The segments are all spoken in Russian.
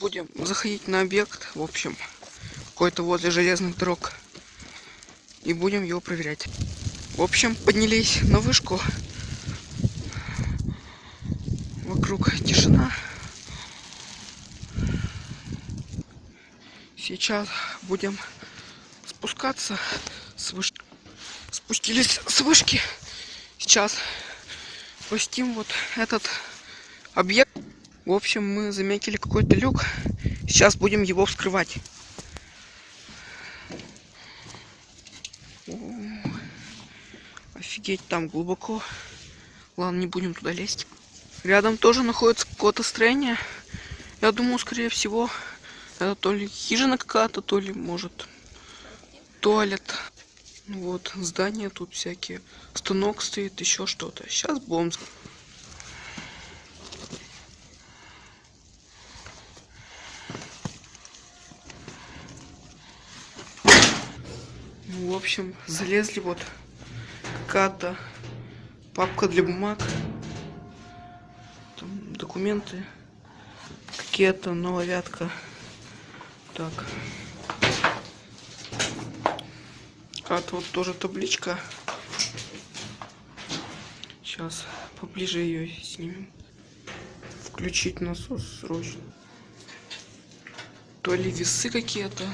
будем заходить на объект, в общем, какой-то возле железных дорог. И будем его проверять. В общем, поднялись на вышку. Вокруг тишина. Сейчас будем спускаться с вышки. Спустились с вышки. Сейчас пустим вот этот объект. В общем, мы заметили какой-то люк. Сейчас будем его вскрывать. Офигеть, там глубоко. Ладно, не будем туда лезть. Рядом тоже находится какое-то строение. Я думаю, скорее всего, это то ли хижина какая-то, то ли, может, туалет. Вот, здания тут всякие. Станок стоит, еще что-то. Сейчас будем в общем, залезли вот какая-то папка для бумаг. Там документы. Какие-то нововятка. Так. Какая-то вот тоже табличка. Сейчас поближе ее снимем. Включить насос срочно. То ли весы какие-то,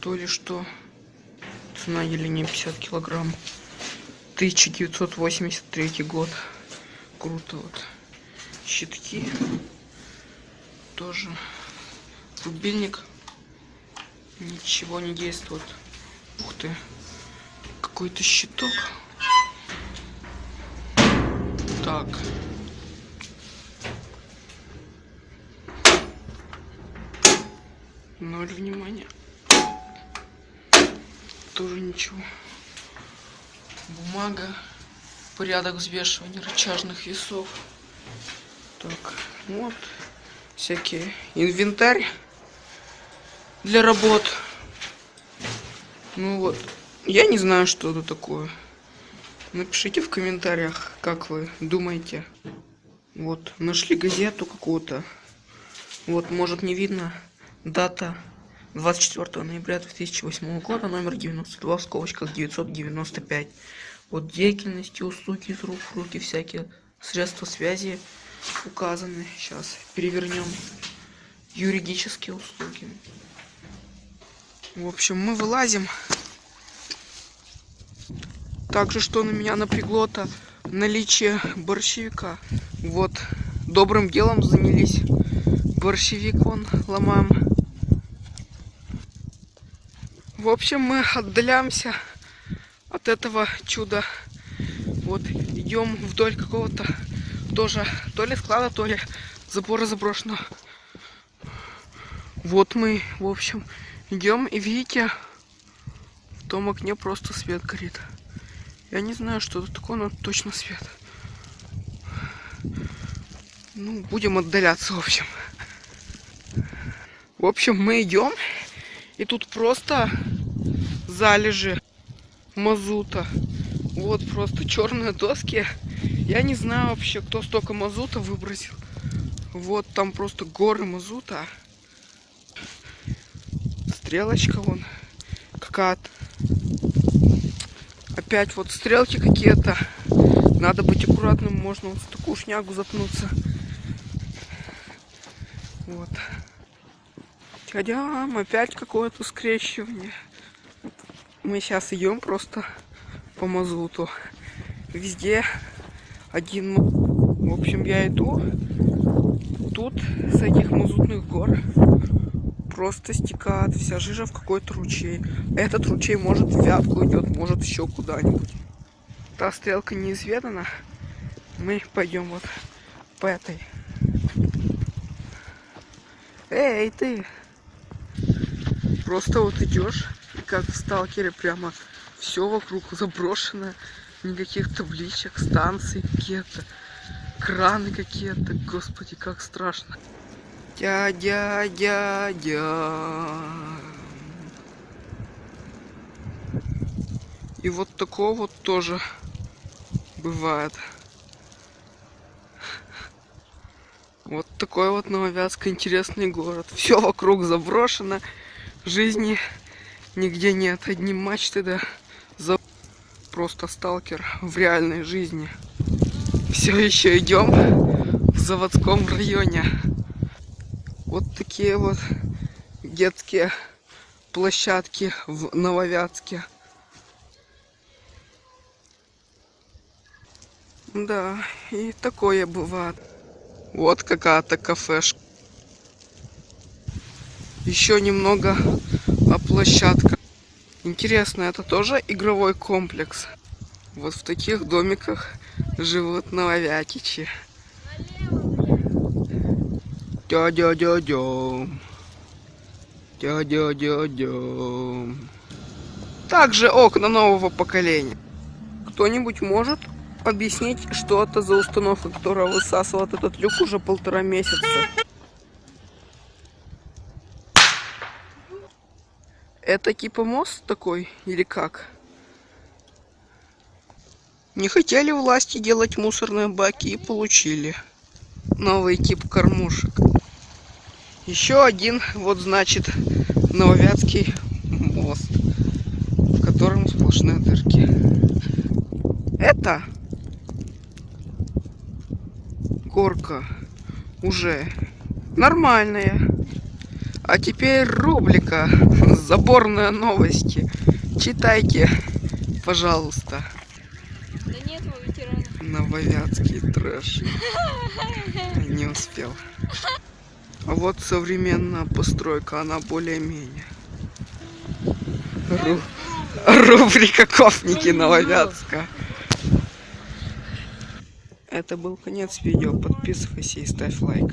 то ли что цена не 50 килограмм. 1983 год. Круто вот. Щитки. Тоже. Рубильник. Ничего не действует. Ух ты. Какой-то щиток. Так. Ноль внимания тоже ничего. Бумага. Порядок взвешивания рычажных весов. Так, вот. Всякие инвентарь для работ. Ну вот. Я не знаю, что это такое. Напишите в комментариях, как вы думаете. Вот, нашли газету какую-то. Вот, может не видно дата 24 ноября 2008 года, номер 92 в скобочках 995. Вот деятельности, услуги из рук в руки, всякие средства связи указаны. Сейчас перевернем юридические услуги. В общем, мы вылазим. Также, что на меня напрягло-то, наличие борщевика. Вот, добрым делом занялись. Борщевик вон ломаем. В общем, мы отдаляемся от этого чуда. Вот, идем вдоль какого-то тоже, то ли склада, то ли забора заброшенного. Вот мы, в общем, идем и видите, в том окне просто свет горит. Я не знаю, что это такое, но точно свет. Ну, будем отдаляться, в общем. В общем, мы идем, и тут просто залежи мазута. Вот просто черные доски. Я не знаю вообще, кто столько мазута выбросил. Вот там просто горы мазута. Стрелочка вон какая-то. Опять вот стрелки какие-то. Надо быть аккуратным, можно вот в такую шнягу запнуться. Вот. Тядям, опять какое-то скрещивание мы сейчас идем просто по мазуту. Везде один... В общем, я иду. Тут с этих мазутных гор просто стекает вся жижа в какой-то ручей. Этот ручей может в Вятку идет, может еще куда-нибудь. Та стрелка неизведана. Мы пойдем вот по этой. Эй, ты! Просто вот идешь как в сталкере прямо все вокруг заброшено никаких табличек станций какие-то краны какие-то. Господи как страшно. Дядя дядя и вот такого вот тоже бывает. Вот такой вот Нововятск, интересный город. Все вокруг заброшено, жизни нигде нет. Одни мачты, да, за... просто сталкер в реальной жизни. Все еще идем в заводском районе. Вот такие вот детские площадки в Нововятске. Да, и такое бывает. Вот какая-то кафешка. Еще немного о площадках. Интересно, это тоже игровой комплекс? Вот в таких домиках живут нововятичи. Дя-дя-дя-дя. Дя-дя-дя-дя. Также окна нового поколения. Кто-нибудь может объяснить, что это за установка, которая высасывает этот люк уже полтора месяца. Это типа мост такой или как? Не хотели власти делать мусорные баки и получили новый тип кормушек. Еще один, вот значит, Нововятский мост, в котором сплошные дырки. Это горка уже нормальная. А теперь рубрика «Заборные новости». Читайте, пожалуйста. Да нет, ветеран. Нововятский трэш. Не успел. А вот современная постройка, она более-менее. Ру... Рубрика «Кофники Нововятска». Это был конец видео. Подписывайся и ставь лайк.